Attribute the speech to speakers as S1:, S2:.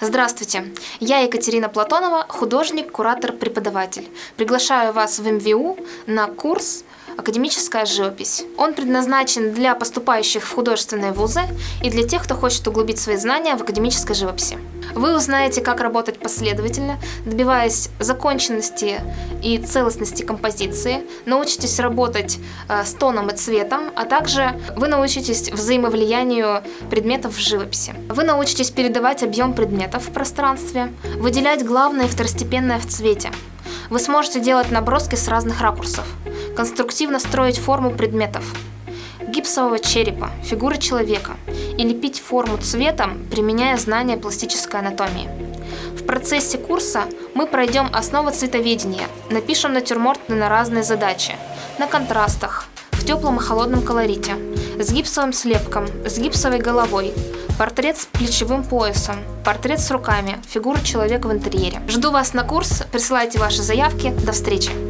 S1: Здравствуйте, я Екатерина Платонова, художник, куратор, преподаватель. Приглашаю вас в МВУ на курс «Академическая живопись». Он предназначен для поступающих в художественные вузы и для тех, кто хочет углубить свои знания в академической живописи. Вы узнаете, как работать последовательно, добиваясь законченности и целостности композиции, научитесь работать э, с тоном и цветом, а также вы научитесь взаимовлиянию предметов в живописи. Вы научитесь передавать объем предметов в пространстве, выделять главное и второстепенное в цвете. Вы сможете делать наброски с разных ракурсов, конструктивно строить форму предметов, гипсового черепа, фигуры человека и лепить форму цветом, применяя знания пластической анатомии. В процессе курса мы пройдем основы цветоведения, напишем натюрморты на разные задачи, на контрастах, в теплом и холодном колорите, с гипсовым слепком, с гипсовой головой, портрет с плечевым поясом, портрет с руками, фигура человека в интерьере. Жду вас на курс, присылайте ваши заявки. До встречи!